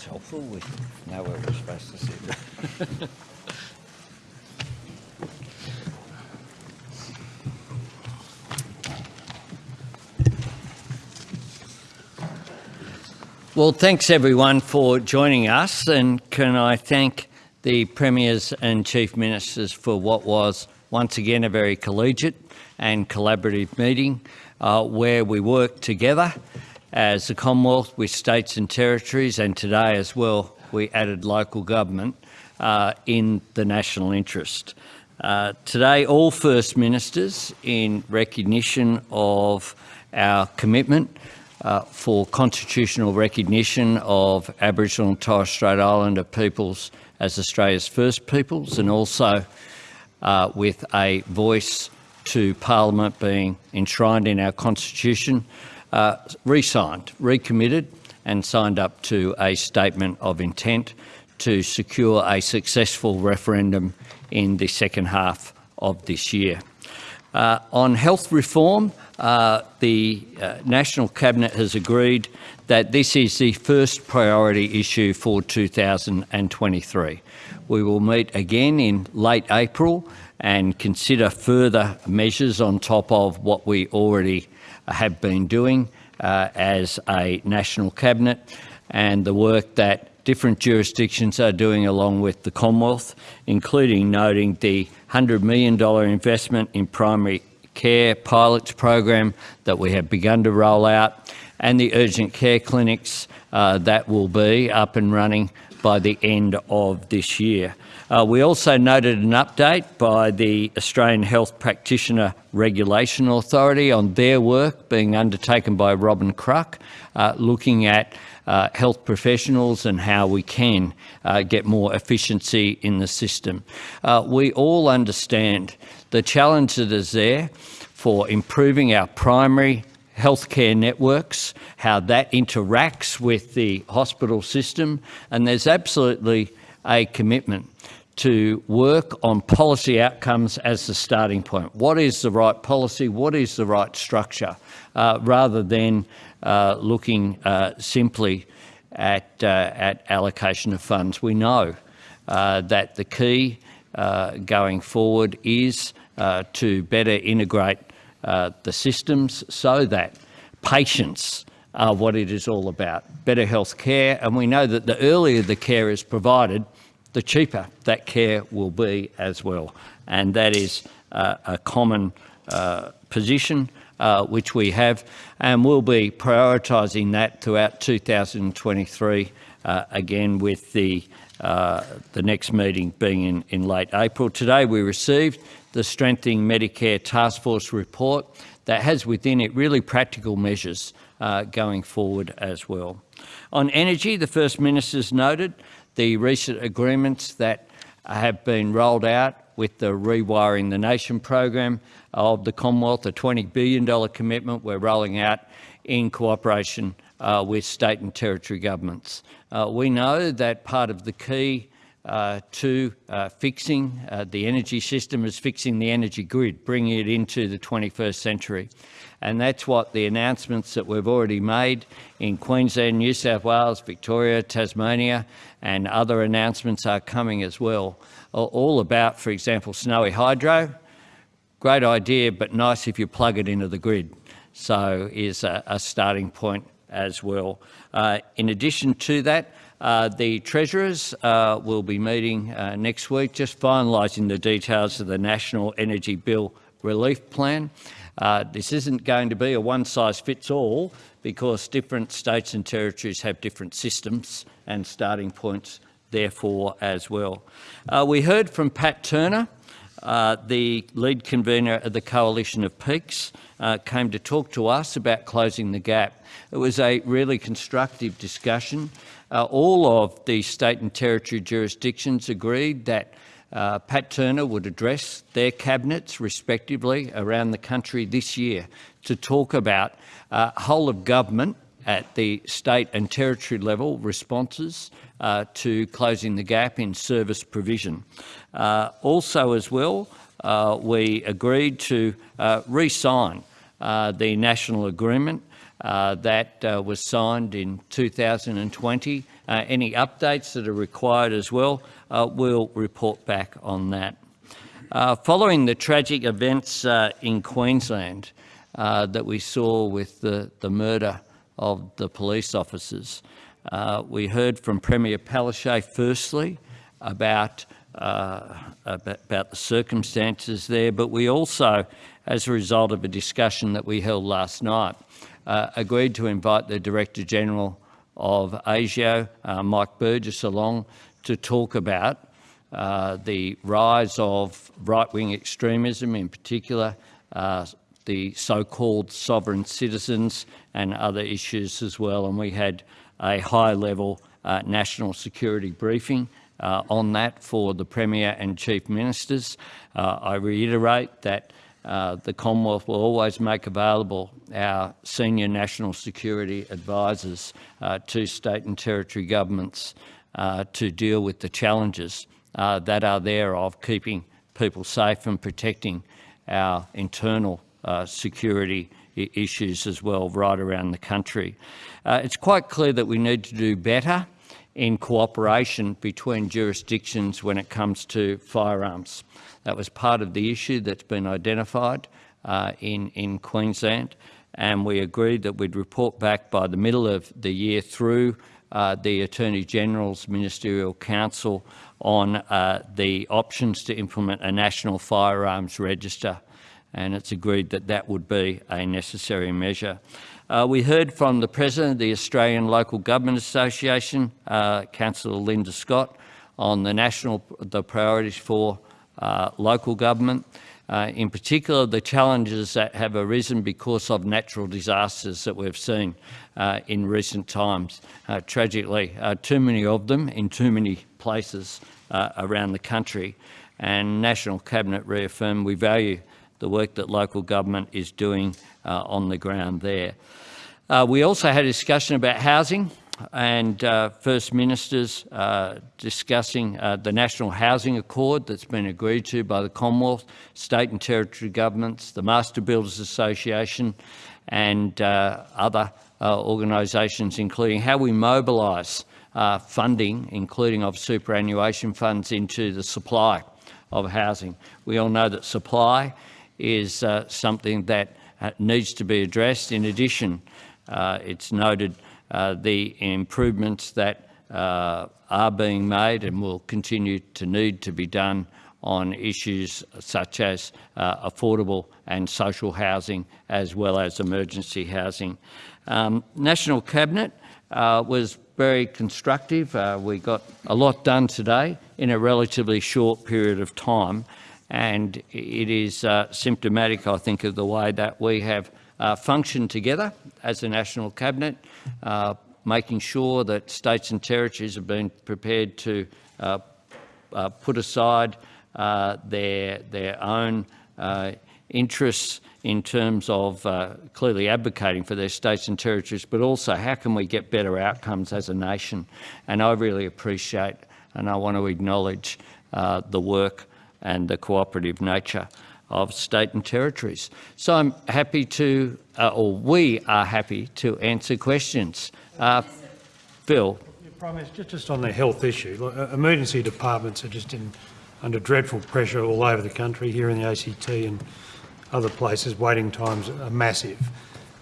that's helpful. We know where we're supposed to sit. Well, thanks everyone for joining us and can I thank the Premiers and Chief Ministers for what was once again a very collegiate and collaborative meeting uh, where we worked together as a Commonwealth with states and territories and today as well we added local government uh, in the national interest. Uh, today all First Ministers in recognition of our commitment uh, for constitutional recognition of Aboriginal and Torres Strait Islander peoples as Australia's first peoples and also uh, with a voice to Parliament being enshrined in our Constitution, uh, re-signed, recommitted and signed up to a statement of intent to secure a successful referendum in the second half of this year. Uh, on health reform, uh, the uh, National Cabinet has agreed that this is the first priority issue for 2023. We will meet again in late April and consider further measures on top of what we already have been doing uh, as a National Cabinet and the work that different jurisdictions are doing along with the Commonwealth, including noting the $100 million investment in primary care pilots program that we have begun to roll out and the urgent care clinics uh, that will be up and running by the end of this year. Uh, we also noted an update by the Australian Health Practitioner Regulation Authority on their work being undertaken by Robyn Kruk, uh, looking at uh, health professionals and how we can uh, get more efficiency in the system. Uh, we all understand the challenge that is there for improving our primary healthcare networks, how that interacts with the hospital system, and there's absolutely a commitment to work on policy outcomes as the starting point. What is the right policy? What is the right structure? Uh, rather than uh, looking uh, simply at, uh, at allocation of funds. We know uh, that the key uh, going forward is to better integrate the systems so that patients are what it is all about, better health care. And we know that the earlier the care is provided, the cheaper that care will be as well. And that is uh, a common uh, position uh, which we have, and we'll be prioritising that throughout 2023, uh, again with the, uh, the next meeting being in, in late April. Today we received the Strengthening Medicare Task Force report that has within it really practical measures uh, going forward as well. On energy, the First Minister's noted the recent agreements that have been rolled out with the Rewiring the Nation program of the Commonwealth, a $20 billion commitment we're rolling out in cooperation uh, with state and territory governments. Uh, we know that part of the key uh, to uh, fixing uh, the energy system is fixing the energy grid, bringing it into the 21st century. And that's what the announcements that we've already made in Queensland, New South Wales, Victoria, Tasmania, and other announcements are coming as well. All about, for example, snowy hydro, great idea, but nice if you plug it into the grid. So is a, a starting point as well. Uh, in addition to that, uh, the Treasurers uh, will be meeting uh, next week, just finalising the details of the National Energy Bill Relief Plan. Uh, this isn't going to be a one-size-fits-all because different states and territories have different systems and starting points therefore as well. Uh, we heard from Pat Turner, the lead convener of the Coalition of Peaks, came to talk to us about closing the gap. It was a really constructive discussion. Uh, all of the state and territory jurisdictions agreed that uh, Pat Turner would address their cabinets respectively around the country this year to talk about uh, whole of government at the state and territory level responses uh, to closing the gap in service provision. Uh, also as well, uh, we agreed to uh, re-sign the national agreement uh, that was signed in 2020 uh, any updates that are required as well, uh, we'll report back on that. Uh, following the tragic events uh, in Queensland uh, that we saw with the, the murder of the police officers, uh, we heard from Premier Palaszczuk firstly about, uh, about, about the circumstances there, but we also, as a result of a discussion that we held last night, uh, agreed to invite the Director General of ASIO, Mike Burgess, along to talk about uh, the rise of right-wing extremism in particular, uh, the so-called sovereign citizens and other issues as well. And we had a high-level uh, national security briefing uh, on that for the Premier and Chief Ministers. Uh, I reiterate that the Commonwealth will always make available our senior national security advisors to state and territory governments to deal with the challenges uh, that are there of keeping people safe and protecting our internal uh, security issues as well right around the country. Uh, it's quite clear that we need to do better in cooperation between jurisdictions when it comes to firearms. That was part of the issue that's been identified uh, in, in Queensland and we agreed that we'd report back by the middle of the year through uh, the Attorney General's Ministerial Council on uh, the options to implement a national firearms register and it's agreed that that would be a necessary measure. Uh, we heard from the President of the Australian Local Government Association, uh, Councillor Linda Scott, on the national the priorities for uh, local government. Uh, in particular, the challenges that have arisen because of natural disasters that we've seen uh, in recent times. Uh, tragically, too many of them in too many places around the country. And National Cabinet reaffirmed we value the work that local government is doing uh, on the ground there. we also had a discussion about housing and uh, First Ministers uh, discussing uh, the National Housing Accord that's been agreed to by the Commonwealth, state and territory governments, the Master Builders Association and uh, other uh, organisations, including how we mobilise uh, funding, including of superannuation funds, into the supply of housing. We all know that supply is something that needs to be addressed. In addition, it's noted uh, the improvements that uh, are being made and will continue to need to be done on issues such as uh, affordable and social housing as well as emergency housing. Um, National Cabinet uh, was very constructive. Uh, we got a lot done today in a relatively short period of time and it is uh, symptomatic, I think, of the way that we have uh, function together as a national cabinet, uh, making sure that states and territories have been prepared to uh, uh put aside uh, their, their own interests in terms of clearly advocating for their states and territories, but also how can we get better outcomes as a nation. And I really appreciate and I want to acknowledge the work and the cooperative nature of state and territories. So I'm happy to, uh, or we are happy to answer questions. Uh, Phil. Prime just on the health issue, uh, emergency departments are just in, under dreadful pressure all over the country, here in the ACT and other places, waiting times are massive.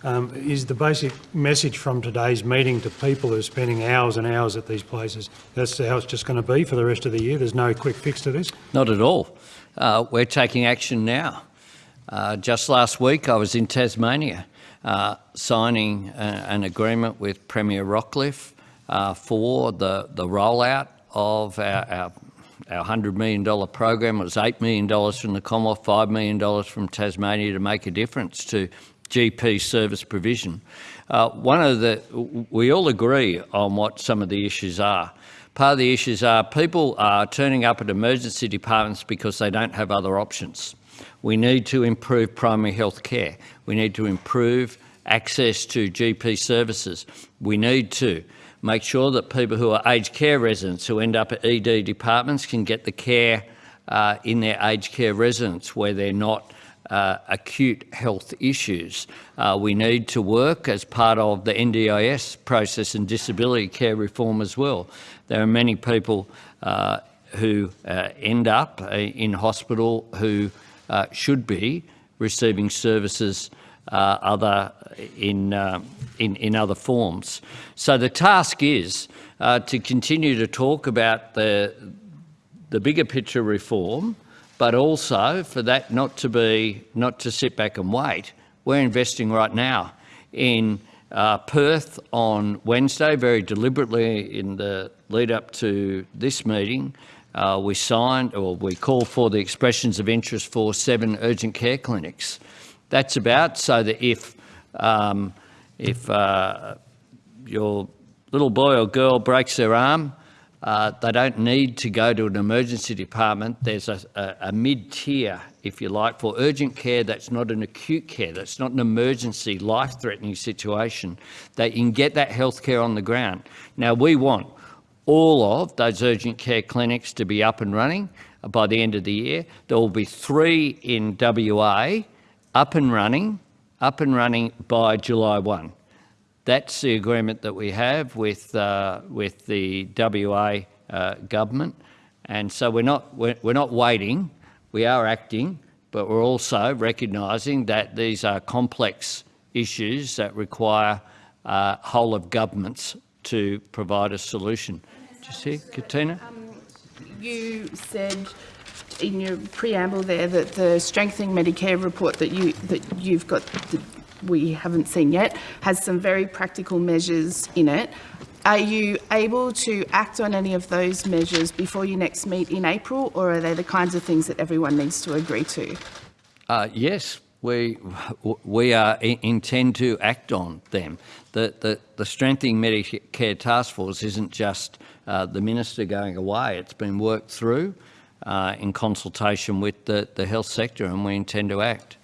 Um, is the basic message from today's meeting to people who are spending hours and hours at these places, that's how it's just going to be for the rest of the year? There's no quick fix to this? Not at all uh, we're taking action now. Uh, just last week I was in Tasmania uh, signing a, an agreement with Premier Rockliff uh, for the, the rollout of our, our, our $100 million program. It was $8 million from the Commonwealth, $5 million from Tasmania to make a difference to GP service provision. Uh, one of the, we all agree on what some of the issues are. Part of the issues are people are turning up at emergency departments because they don't have other options. We need to improve primary health care. We need to improve access to GP services. We need to make sure that people who are aged care residents who end up at ED departments can get the care uh, in their aged care residence where they're not uh, acute health issues. Uh, we need to work as part of the NDIS process and disability care reform as well. There are many people uh, who uh, end up uh, in hospital who uh, should be receiving services other in, in, in other forms. So the task is to continue to talk about the, the bigger picture reform, but also for that not to be, not to sit back and wait. We're investing right now in uh, Perth on Wednesday, very deliberately in the lead up to this meeting, uh, we signed or we called for the expressions of interest for seven urgent care clinics. That's about so that if, um, if uh, your little boy or girl breaks their arm, uh, they don't need to go to an emergency department. There's a, a, a mid-tier, if you like, for urgent care that's not an acute care, that's not an emergency, life-threatening situation, that you can get that health care on the ground. Now, we want all of those urgent care clinics to be up and running by the end of the year. There will be three in WA up and running, up and running by July 1. That's the agreement that we have with, uh, with the WA uh, government. And so we're not, we're, we're not waiting, we are acting, but we're also recognising that these are complex issues that require uh, whole of governments to provide a solution. Did you see, Katina? Um, you said in your preamble there that the strengthening Medicare report that you that you've got we haven't seen yet, has some very practical measures in it. Are you able to act on any of those measures before you next meet in April, or are they the kinds of things that everyone needs to agree to? Uh, yes, we we are intend to act on them. The the, the strengthening Medicare task force isn't just uh, the minister going away. It's been worked through uh, in consultation with the the health sector, and we intend to act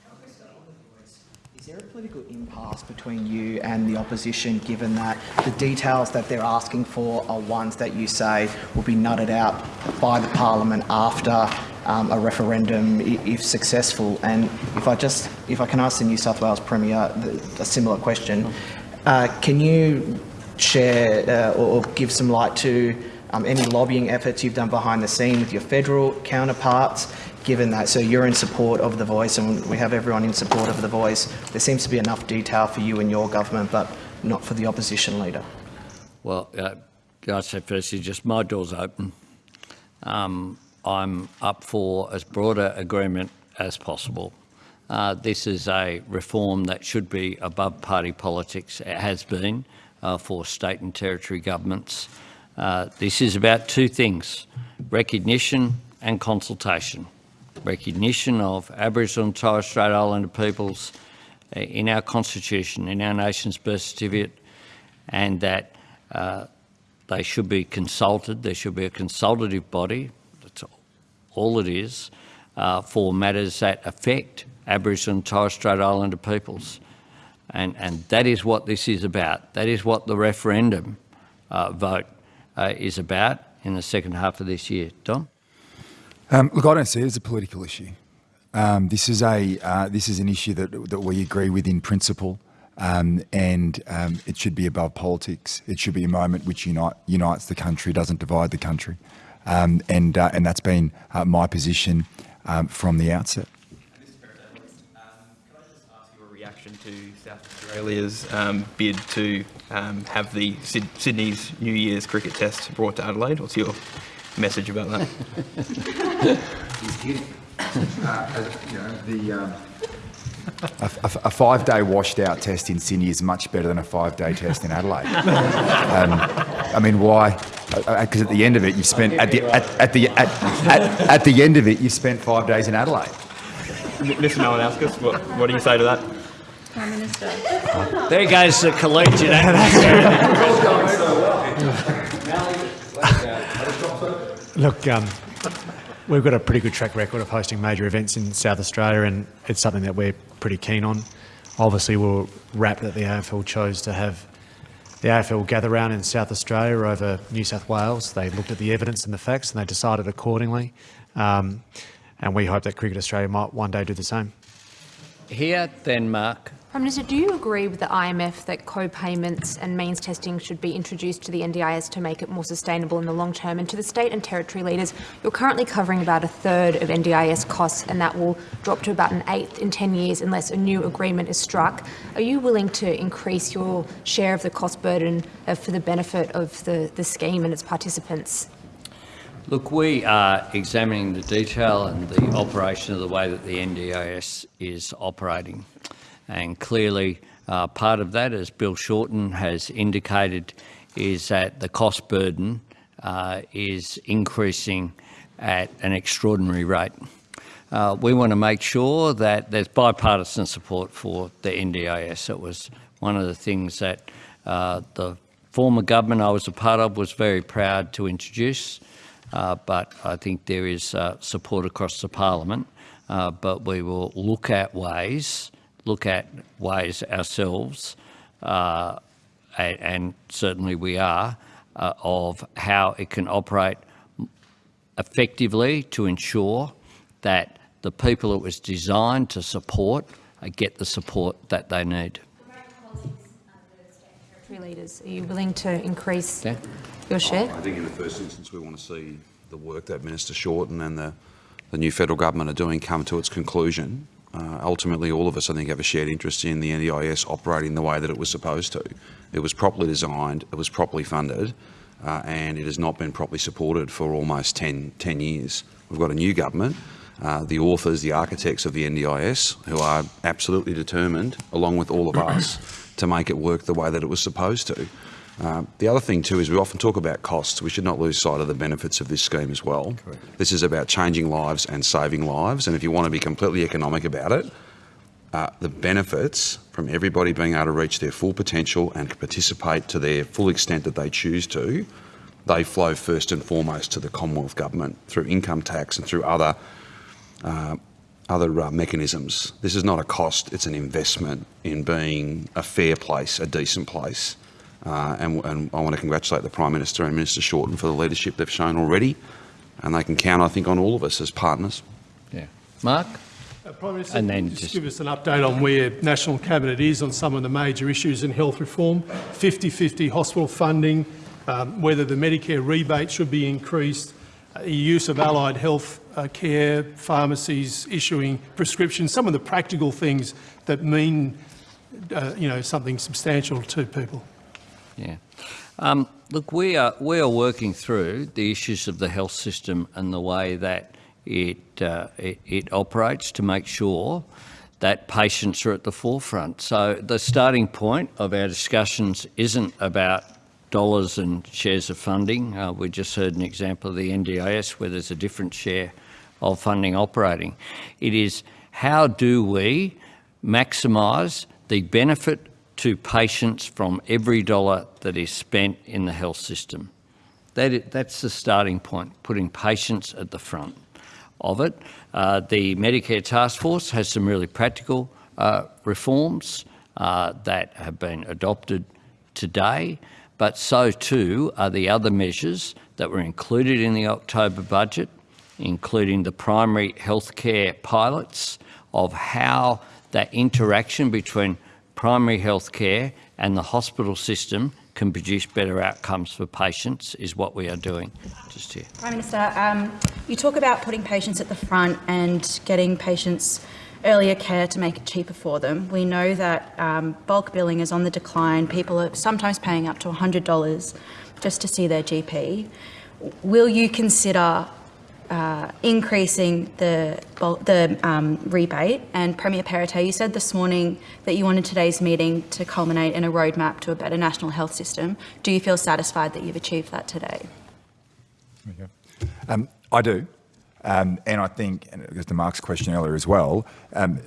there a political impasse between you and the opposition, given that the details that they're asking for are ones that you say will be nutted out by the parliament after um, a referendum, if successful? And if I just, if I can ask the New South Wales Premier a similar question, uh, can you share uh, or give some light to um, any lobbying efforts you've done behind the scene with your federal counterparts given that, so you're in support of the voice and we have everyone in support of the voice, there seems to be enough detail for you and your government, but not for the opposition leader. Well, uh, I'd say firstly, just my door's open. Um, I'm up for as broad an agreement as possible. Uh, this is a reform that should be above party politics. It has been uh, for state and territory governments. Uh, this is about two things, recognition and consultation recognition of Aboriginal and Torres Strait Islander peoples uh, in our constitution, in our nation's birth certificate, and that uh, they should be consulted. There should be a consultative body, that's all it is, uh, for matters that affect Aboriginal and Torres Strait Islander peoples. And, and that is what this is about. That is what the referendum uh, vote uh, is about in the second half of this year. Don? Um, look, I don't see it as a political issue. Um, this is a uh, this is an issue that that we agree with in principle, um, and um, it should be above politics. It should be a moment which unite, unites the country, doesn't divide the country, um, and uh, and that's been uh, my position um, from the outset. Reaction to South Australia's um, bid to um, have the Sydney's New Year's cricket test brought to Adelaide? What's your message about that. He's kidding. Uh, you know, the, um, a, a, a five-day washed-out test in Sydney is much better than a five-day test in Adelaide. Um, I mean, why? Because uh, uh at the end of it, you spent at the at, at the at, at, at, the end of it, you spent five days in Adelaide. Mr. Malinauskas, what, what do you say to that? Prime Minister. There goes the collegiate. Look, um, we've got a pretty good track record of hosting major events in South Australia and it's something that we're pretty keen on. Obviously, we are rapt that the AFL chose to have the AFL gather round in South Australia over New South Wales. They looked at the evidence and the facts and they decided accordingly. Um, and we hope that Cricket Australia might one day do the same. Here, then Mark. Prime Minister, do you agree with the IMF that co-payments and means testing should be introduced to the NDIS to make it more sustainable in the long term? And to the state and territory leaders, you're currently covering about a third of NDIS costs and that will drop to about an eighth in 10 years unless a new agreement is struck. Are you willing to increase your share of the cost burden uh, for the benefit of the, the scheme and its participants? Look, we are examining the detail and the operation of the way that the NDIS is operating. And clearly, uh, part of that, as Bill Shorten has indicated, is that the cost burden uh, is increasing at an extraordinary rate. Uh, we want to make sure that there's bipartisan support for the NDIS. It was one of the things that uh, the former government I was a part of was very proud to introduce, but I think there is uh, support across the parliament. but we will look at ways look at ways ourselves, uh, and, and, certainly we are, uh, of how it can operate effectively to ensure that the people it was designed to support uh, get the support that they need. Leaders, are you willing to increase yeah. your share? I think in the first instance we want to see the work that Minister Shorten and the, the new federal government are doing come to its conclusion uh, ultimately, all of us, I think, have a shared interest in the NDIS operating the way that it was supposed to. It was properly designed, it was properly funded, uh, and it has not been properly supported for almost 10, 10 years. We've got a new government, uh, the authors, the architects of the NDIS, who are absolutely determined, along with all of us, to make it work the way that it was supposed to. Uh, the other thing too is we often talk about costs. We should not lose sight of the benefits of this scheme as well. Correct. This is about changing lives and saving lives. And if you want to be completely economic about it, uh, the benefits from everybody being able to reach their full potential and participate to their full extent that they choose to, they flow first and foremost to the Commonwealth Government through income tax and through other uh, other uh, mechanisms. This is not a cost, it's an investment in being a fair place, a decent place. Uh, and, and, I want to congratulate the Prime Minister and Minister Shorten for the leadership they've shown already. And they can count, I think, on all of us as partners. Yeah. Mark? Uh, Prime Minister, and then just, just give us an update on where National Cabinet is on some of the major issues in health reform, 50-50 hospital funding, um, whether the Medicare rebate should be increased, uh, use of allied health uh, care, pharmacies issuing prescriptions, some of the practical things that mean uh, you know, something substantial to people. Yeah. Um, look, we are, we are working through the issues of the health system and the way that it, uh, it, it operates to make sure that patients are at the forefront. So the starting point of our discussions isn't about dollars and shares of funding. Uh, we just heard an example of the NDIS where there's a different share of funding operating. It is how do we maximise the benefit to patients from every dollar that is spent in the health system. That that's the starting point, putting patients at the front of it. Uh, the Medicare Task Force has some really practical uh, reforms uh, that have been adopted today, but so too are the other measures that were included in the October budget, including the primary healthcare pilots of how that interaction between primary health care and the hospital system can produce better outcomes for patients is what we are doing just here. Prime Minister, um, you talk about putting patients at the front and getting patients earlier care to make it cheaper for them. We know that um, bulk billing is on the decline. People are sometimes paying up to $100 just to see their GP. Will you consider uh, increasing the, the um, rebate. And Premier Perrottet, you said this morning that you wanted today's meeting to culminate in a roadmap to a better national health system. Do you feel satisfied that you've achieved that today? Um, I do. Um, and I think, and it goes to Mark's question earlier as well, um,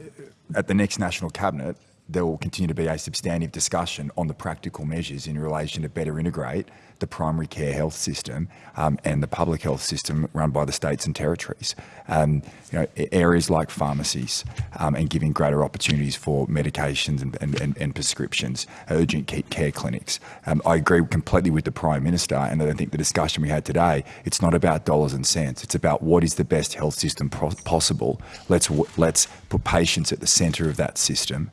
at the next National Cabinet, there will continue to be a substantive discussion on the practical measures in relation to better integrate the primary care health system um, and the public health system run by the states and territories. Um, you know, areas like pharmacies um, and giving greater opportunities for medications and, and, and, and prescriptions, urgent care clinics. Um, I agree completely with the Prime Minister and I think the discussion we had today, it's not about dollars and cents, it's about what is the best health system possible. Let's, let's put patients at the centre of that system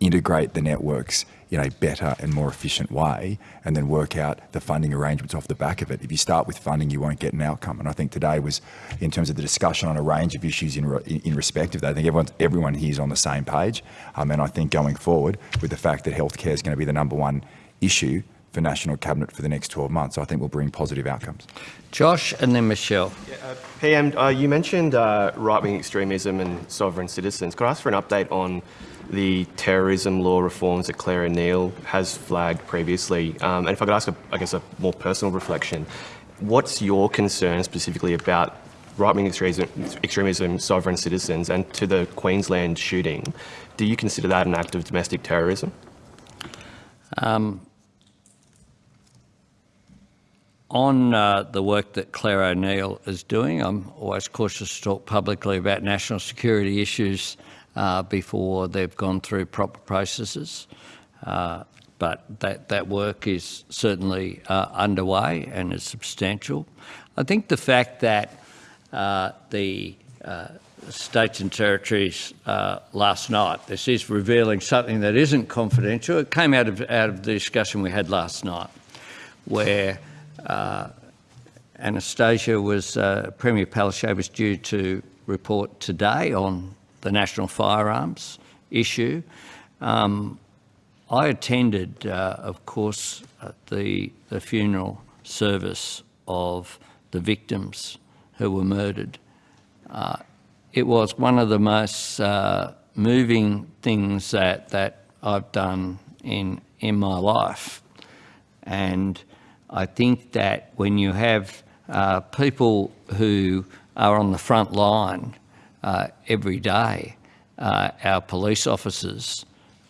integrate the networks in a better and more efficient way and then work out the funding arrangements off the back of it. If you start with funding, you won't get an outcome. And I think today was, in terms of the discussion on a range of issues in, in respect of that, I think everyone, everyone here is on the same page. Um, and I think going forward, with the fact that healthcare is going to be the number one issue for National Cabinet for the next 12 months, I think will bring positive outcomes. Josh and then Michelle. Yeah, uh, PM, uh, you mentioned uh, right-wing extremism and sovereign citizens. Could I ask for an update on the terrorism law reforms that Clare O'Neil has flagged previously. Um, and if I could ask, a, I guess, a more personal reflection, what's your concern specifically about right-wing extremism, extremism, sovereign citizens, and to the Queensland shooting? Do you consider that an act of domestic terrorism? Um, on uh, the work that Clare O'Neil is doing, I'm always cautious to talk publicly about national security issues uh, before they've gone through proper processes. Uh, but that, that work is certainly uh, underway and is substantial. I think the fact that uh, the uh, states and territories uh, last night, this is revealing something that isn't confidential. It came out of, out of the discussion we had last night where Anastasia was, Premier Palaszczuk was due to report today on the national firearms issue. Um, I attended, uh, of course, the, the funeral service of the victims who were murdered. Uh, it was one of the most uh, moving things that, that I've done in, in my life. And I think that when you have uh, people who are on the front line uh, every day. Uh, our police officers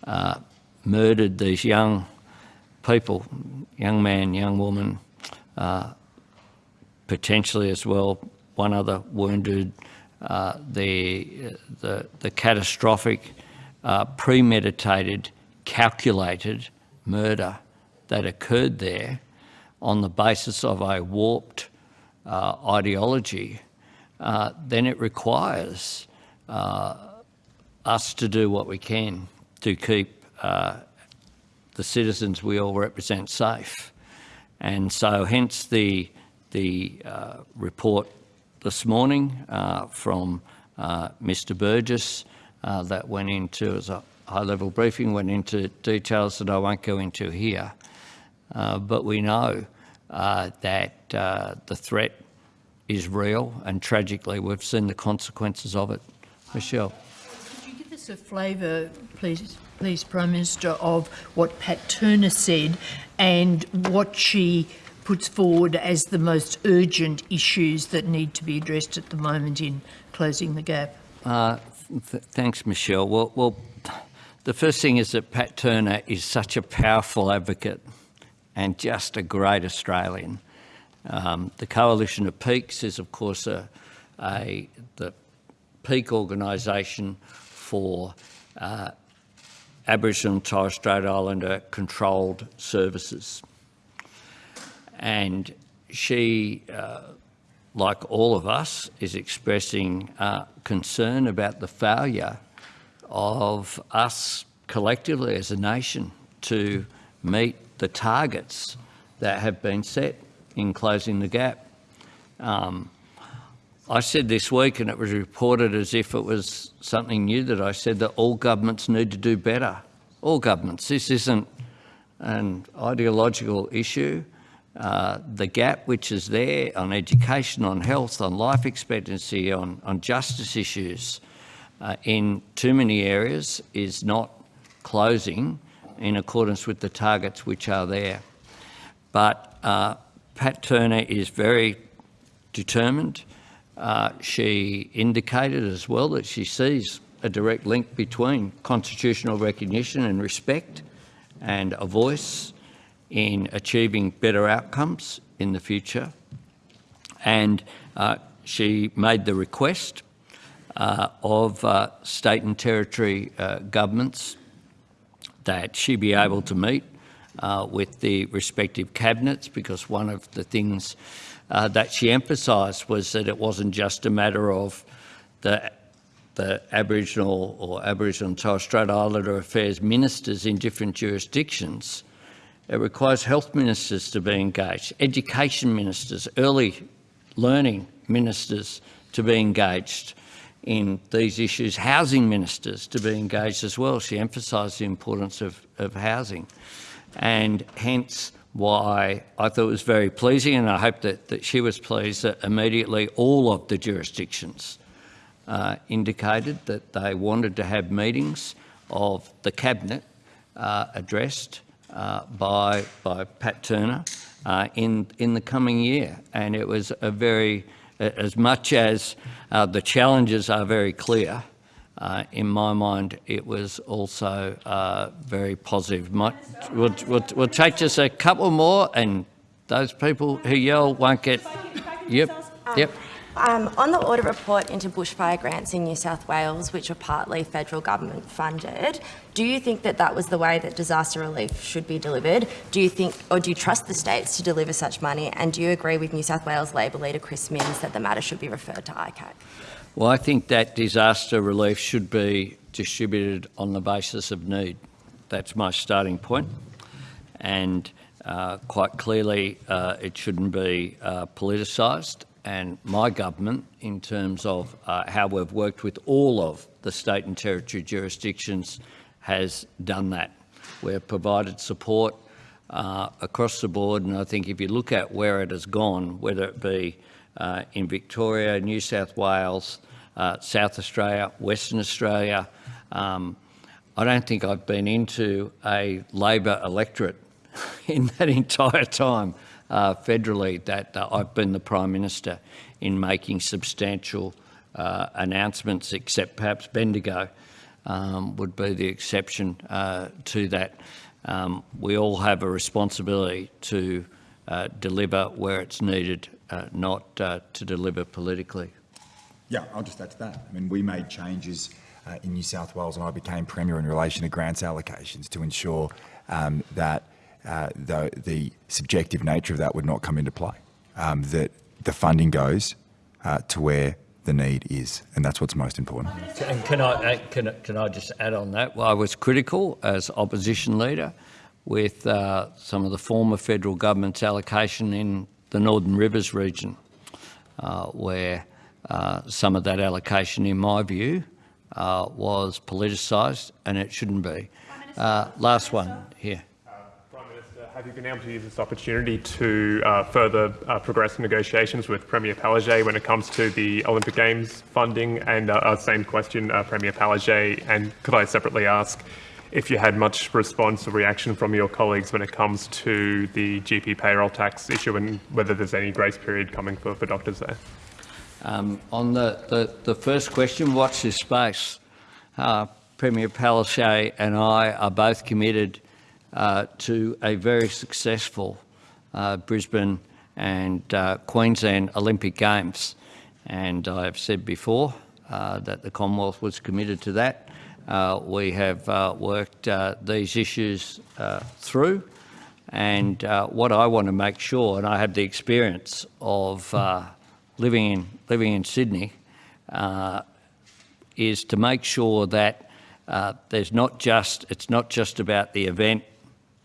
uh, murdered these young people, young man, young woman, uh, potentially as well, one other wounded, uh, the, the, the, catastrophic, uh, premeditated, calculated murder that occurred there on the basis of a warped ideology uh, then it requires uh, us to do what we can to keep uh, the citizens we all represent safe. And so hence the, the uh, report this morning uh, from Mr Burgess that went into, as a high-level briefing, went into details that I won't go into here. but we know that the threat is real and tragically we've seen the consequences of it. Michelle. Could you give us a flavour, please, please, Prime Minister, of what Pat Turner said and what she puts forward as the most urgent issues that need to be addressed at the moment in closing the gap? Uh, th thanks, Michelle. Well, well, the first thing is that Pat Turner is such a powerful advocate and just a great Australian. Um, the Coalition of Peaks is, of course, a, a the peak organisation for uh, Aboriginal and Torres Strait Islander controlled services. And she, uh, like all of us, is expressing uh, concern about the failure of us collectively as a nation to meet the targets that have been set in closing the gap. Um, I said this week, and it was reported as if it was something new, that I said that all governments need to do better. All governments. This isn't an ideological issue. Uh, the gap which is there on education, on health, on life expectancy, on, on justice issues uh, in too many areas is not closing in accordance with the targets which are there. But uh, Pat Turner is very determined. Uh, she indicated as well that she sees a direct link between constitutional recognition and respect and a voice in achieving better outcomes in the future. And uh, she made the request uh, of uh, state and territory uh, governments that she be able to meet uh, with the respective cabinets because one of the things uh, that she emphasised was that it wasn't just a matter of the the Aboriginal or Aboriginal and Torres Strait Islander Affairs ministers in different jurisdictions. It requires health ministers to be engaged, education ministers, early learning ministers to be engaged in these issues, housing ministers to be engaged as well. She emphasised the importance of, of housing and hence why I thought it was very pleasing and I hope that, that she was pleased that immediately all of the jurisdictions uh, indicated that they wanted to have meetings of the Cabinet uh, addressed uh, by, by Pat Turner uh, in, in the coming year. And it was a very, as much as uh, the challenges are very clear, uh, in my mind, it was also uh, very positive. Might, we'll, we'll, we'll, take just a couple more, and those people who yell won't get. Yep, yep. Um, on the audit report into bushfire grants in New South Wales, which are partly federal government funded, do you think that that was the way that disaster relief should be delivered? Do you think, or do you trust the states to deliver such money? And do you agree with New South Wales Labor leader Chris Minns that the matter should be referred to ICAC? Well, I think that disaster relief should be distributed on the basis of need. That's my starting point. And uh, quite clearly, uh, it shouldn't be uh, politicised and my government in terms of uh, how we've worked with all of the state and territory jurisdictions has done that. We've provided support uh, across the board and I think if you look at where it has gone, whether it be uh, in Victoria, New South Wales, uh, South Australia, Western Australia, um, I don't think I've been into a Labor electorate in that entire time uh, federally that uh, I've been the Prime Minister in making substantial uh, announcements, except perhaps Bendigo um, would be the exception uh, to that. Um, we all have a responsibility to deliver where it's needed, not to deliver politically. Yeah, I'll just add to that. I mean, we made changes in New South Wales when I became Premier in relation to grants allocations to ensure um, that uh, the, the subjective nature of that would not come into play. Um, that the funding goes uh, to where the need is, and that's what's most important. And can I, uh, can, can I just add on that? Well, I was critical as opposition leader with uh, some of the former federal government's allocation in the Northern Rivers region, uh, where uh, some of that allocation, in my view, was politicised, and it shouldn't be. last one here. Prime Minister, Have you been able to use this opportunity to uh, further uh, progress negotiations with Premier Palaszczuk when it comes to the Olympic Games funding? And uh, same question, uh, Premier Palaszczuk, and could I separately ask if you had much response or reaction from your colleagues when it comes to the GP payroll tax issue and whether there's any grace period coming for, for doctors there? Um, on the, the, the, first question, watch this space. Uh, Premier Palaszczuk and I are both committed uh, to a very successful uh, Brisbane and uh, Queensland Olympic Games. And I've said before uh, that the Commonwealth was committed to that. Uh, we have worked these issues through and what I want to make sure, and I have the experience of living in living in Sydney, is to make sure that uh, there's not just it's not just about the event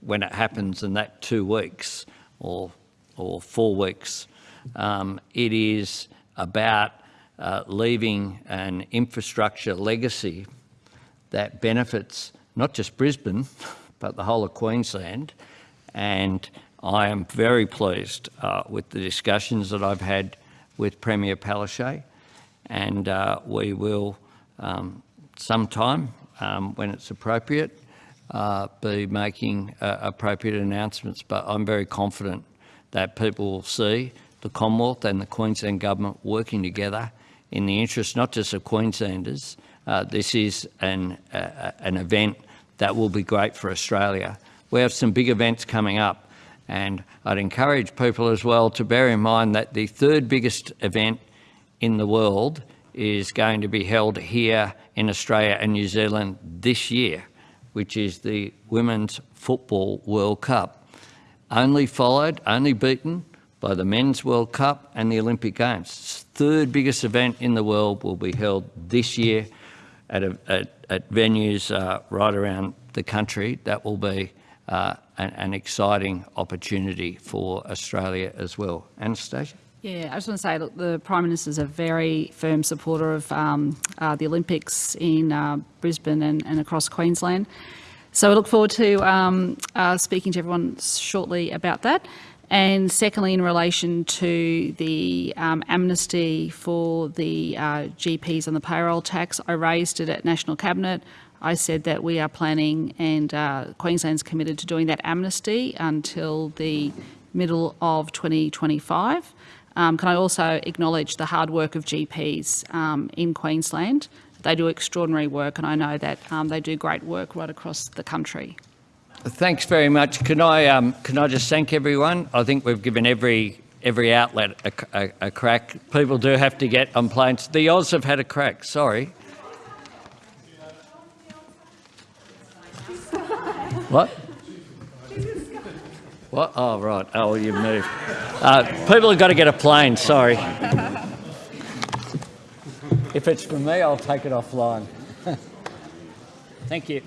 when it happens in that two weeks or, or four weeks. Um, it is about uh, leaving an infrastructure legacy that benefits not just Brisbane, but the whole of Queensland. And I am very pleased uh, with the discussions that I've had with Premier Palaszczuk. And uh, we will, um, sometime um, when it's appropriate, uh, be making uh, appropriate announcements. But I'm very confident that people will see the Commonwealth and the Queensland Government working together in the interest not just of Queenslanders, uh, this is an, uh, an event that will be great for Australia. We have some big events coming up and I'd encourage people as well to bear in mind that the third biggest event in the world is going to be held here in Australia and New Zealand this year, which is the Women's Football World Cup. Only followed, only beaten by the Men's World Cup and the Olympic Games. Third biggest event in the world will be held this year at, a, at, at venues uh, right around the country. That will be uh, an, an exciting opportunity for Australia as well. Anastasia? Yeah, I just want to say, look, the Prime Minister is a very firm supporter of um, uh, the Olympics in uh, Brisbane and, and, across Queensland. So I look forward to um, uh, speaking to everyone shortly about that. And secondly, in relation to the um, amnesty for the uh, GPs on the payroll tax, I raised it at National Cabinet. I said that we are planning and uh, Queensland's committed to doing that amnesty until the middle of 2025. Um, can I also acknowledge the hard work of GPs um, in Queensland? They do extraordinary work and I know that um, they do great work right across the country. Thanks very much. Can I, um, can I just thank everyone? I think we've given every, every outlet a, a, a crack. People do have to get on planes. The Oz have had a crack, sorry. What? What? Oh, right. Oh, well, you moved. Uh, people have got to get a plane, sorry. if it's for me, I'll take it offline. Thank you.